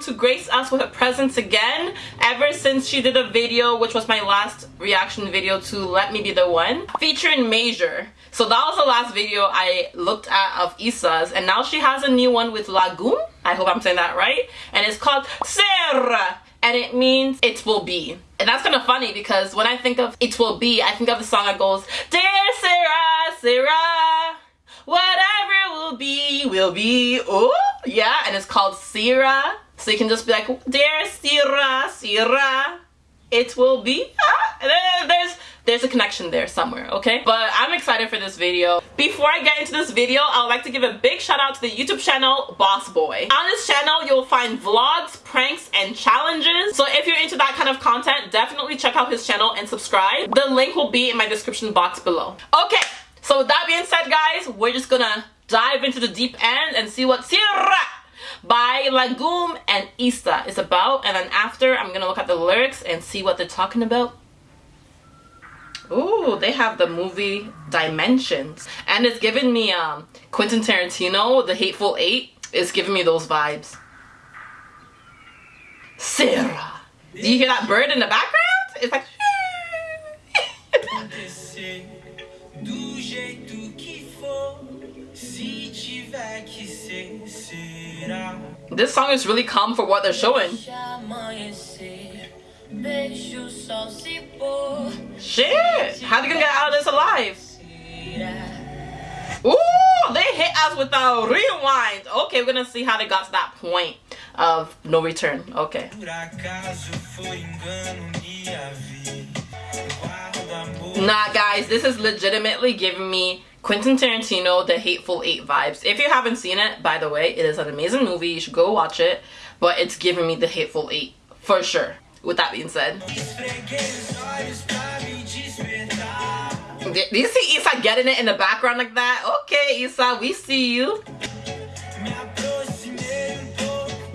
to grace us with a presence again ever since she did a video which was my last reaction video to Let Me Be The One featuring Major. So that was the last video I looked at of Issa's and now she has a new one with Lagum. I hope I'm saying that right. And it's called Será and it means it will be. And that's kind of funny because when I think of it will be, I think of the song that goes, Dear Sarah, Sarah, whatever will be, will be. Oh, yeah, and it's called Sira. So you can just be like, Dear Sira, Sira, it will be. Ah, there's there's a connection there somewhere, okay? But I'm excited for this video. Before I get into this video, I would like to give a big shout out to the YouTube channel Boss Boy. On this channel, you'll find vlogs, pranks, and challenges. So if you're into that kind of content, definitely check out his channel and subscribe. The link will be in my description box below. Okay, so with that being said, guys, we're just gonna dive into the deep end and see what Será by Lagum and Issa is about. And then after, I'm gonna look at the lyrics and see what they're talking about. Ooh, they have the movie Dimensions. And it's giving me um, Quentin Tarantino, The Hateful Eight. It's giving me those vibes. Sarah. Do you hear that bird in the background? It's like... this song is really calm for what they're showing. Shit! How are they gonna get out of this alive? Ooh, they hit us with a rewind. Okay, we're gonna see how they got to that point of no return. Okay. Nah, guys, this is legitimately giving me Quentin Tarantino, The Hateful Eight vibes. If you haven't seen it, by the way, it is an amazing movie. You should go watch it. But it's giving me The Hateful Eight, for sure. With that being said. Do you see Issa getting it in the background like that? Okay, Issa, we see you.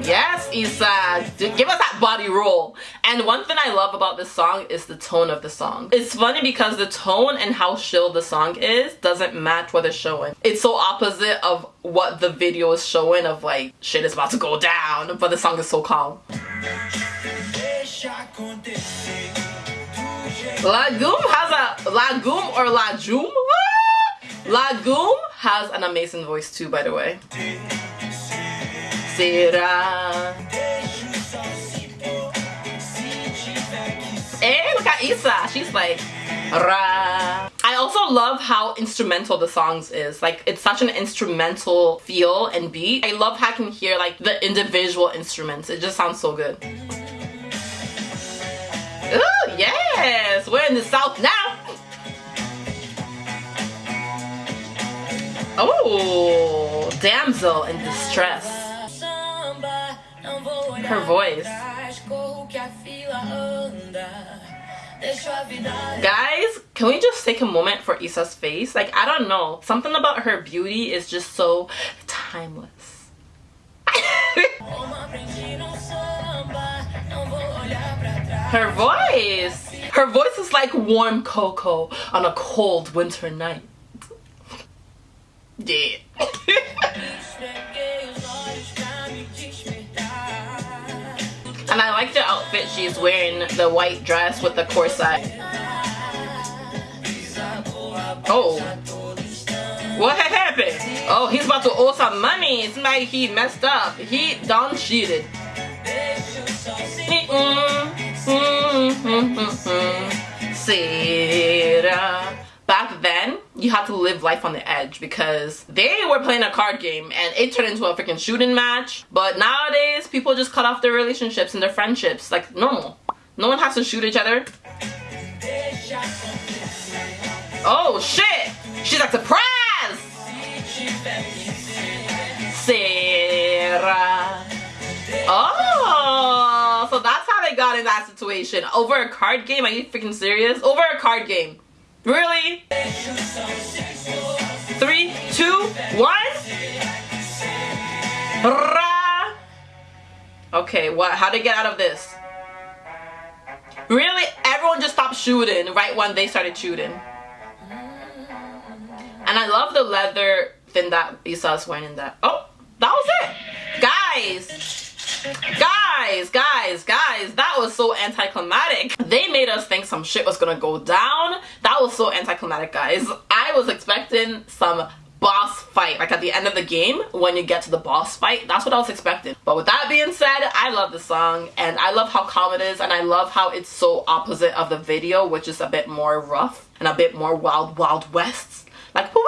Yes, Issa. Give us that body roll. And one thing I love about this song is the tone of the song. It's funny because the tone and how chill the song is doesn't match what it's showing. It's so opposite of what the video is showing of like, shit is about to go down, but the song is so calm. Lagoom has a Lagoon or Lajoom? Lagoon has an amazing voice too, by the way. Será? Hey, look at Issa. She's like, Ra. I also love how instrumental the songs is. Like, it's such an instrumental feel and beat. I love how I can hear like the individual instruments. It just sounds so good. Ooh, yes! We're in the south now! Oh, damsel in distress. Her voice. Guys, can we just take a moment for Issa's face? Like, I don't know. Something about her beauty is just so timeless. Her voice! Her voice is like warm cocoa on a cold winter night. Yeah. Like the outfit she's wearing, the white dress with the corset. Oh. What had happened? Oh, he's about to owe some money. It's like he messed up. He done cheated. Mm-hmm. Mm-hmm. Mm-hmm. Sarah. You had to live life on the edge because they were playing a card game and it turned into a freaking shooting match. But nowadays, people just cut off their relationships and their friendships like normal. No one has to shoot each other. Oh shit! She's like, surprise! Sarah. Oh, so that's how they got in that situation. Over a card game? Are you freaking serious? Over a card game. Really? Three, two, one. Okay, what? How to get out of this? Really? Everyone just stopped shooting right when they started shooting. And I love the leather thing that Issa's wearing in that. Oh, that was it. Guys, Guys, guys, guys, that was so anticlimactic. They made us think some shit was gonna go down. That was so anticlimactic, guys. I was expecting some boss fight like at the end of the game when you get to the boss fight that's what i was expecting but with that being said i love the song and i love how calm it is and i love how it's so opposite of the video which is a bit more rough and a bit more wild wild west like woo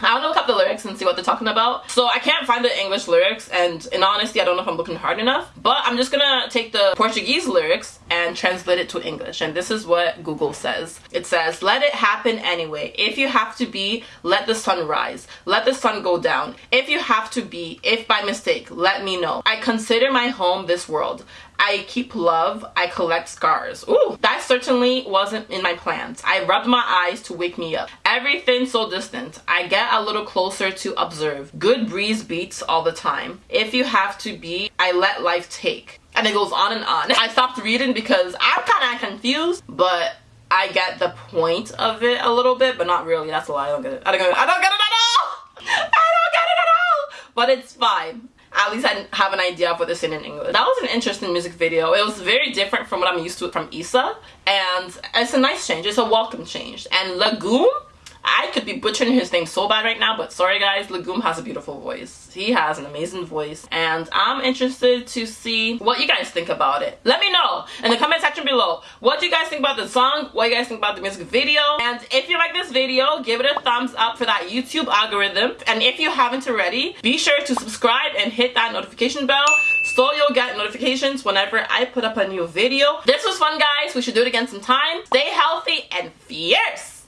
I up the lyrics and see what they're talking about. So I can't find the English lyrics and in honesty I don't know if I'm looking hard enough. But I'm just gonna take the Portuguese lyrics and translate it to English. And this is what Google says. It says, let it happen anyway. If you have to be, let the sun rise. Let the sun go down. If you have to be, if by mistake, let me know. I consider my home this world. I keep love, I collect scars. Ooh, that certainly wasn't in my plans. I rubbed my eyes to wake me up. Everything so distant. I get a little closer to observe. Good breeze beats all the time. If you have to be, I let life take. And it goes on and on. I stopped reading because I'm kind of confused, but I get the point of it a little bit, but not really. That's a lie. I don't get it. I don't get it. I don't get it at all. I don't get it at all. But it's fine at least I have an idea of what they're saying in English. That was an interesting music video. It was very different from what I'm used to from Issa and it's a nice change. It's a welcome change. And Legume I could be butchering his name so bad right now, but sorry guys, Legume has a beautiful voice. He has an amazing voice, and I'm interested to see what you guys think about it. Let me know in the comment section below. What do you guys think about the song? What do you guys think about the music video? And if you like this video, give it a thumbs up for that YouTube algorithm. And if you haven't already, be sure to subscribe and hit that notification bell so you'll get notifications whenever I put up a new video. This was fun guys. We should do it again sometime. Stay healthy and fierce.